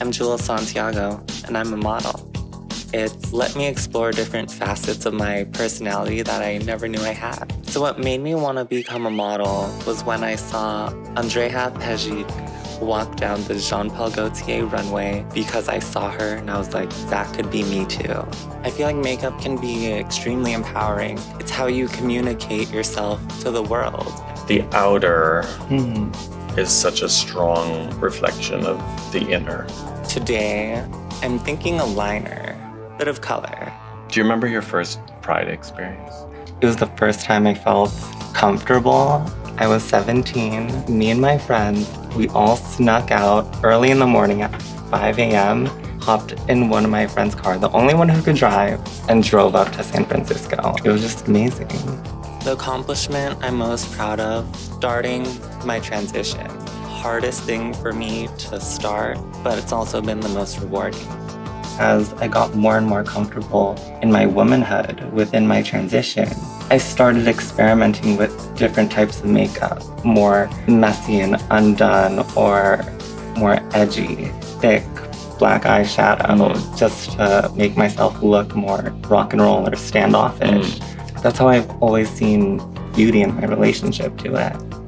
I'm Jewel Santiago, and I'm a model. It's let me explore different facets of my personality that I never knew I had. So what made me want to become a model was when I saw Andrea Pejic walk down the Jean Paul Gaultier runway because I saw her and I was like, that could be me too. I feel like makeup can be extremely empowering. It's how you communicate yourself to the world. The outer Hmm. Is such a strong reflection of the inner. Today, I'm thinking a liner, bit of color. Do you remember your first Pride experience? It was the first time I felt comfortable. I was 17. Me and my friends, we all snuck out early in the morning at 5 a.m., hopped in one of my friend's car, the only one who could drive, and drove up to San Francisco. It was just amazing. The accomplishment I'm most proud of, starting my transition. Hardest thing for me to start, but it's also been the most rewarding as I got more and more comfortable in my womanhood within my transition, I started experimenting with different types of makeup, more messy and undone or more edgy, thick black eyeshadow, just to make myself look more rock and roll or standoffish. Mm. That's how I've always seen beauty in my relationship to it.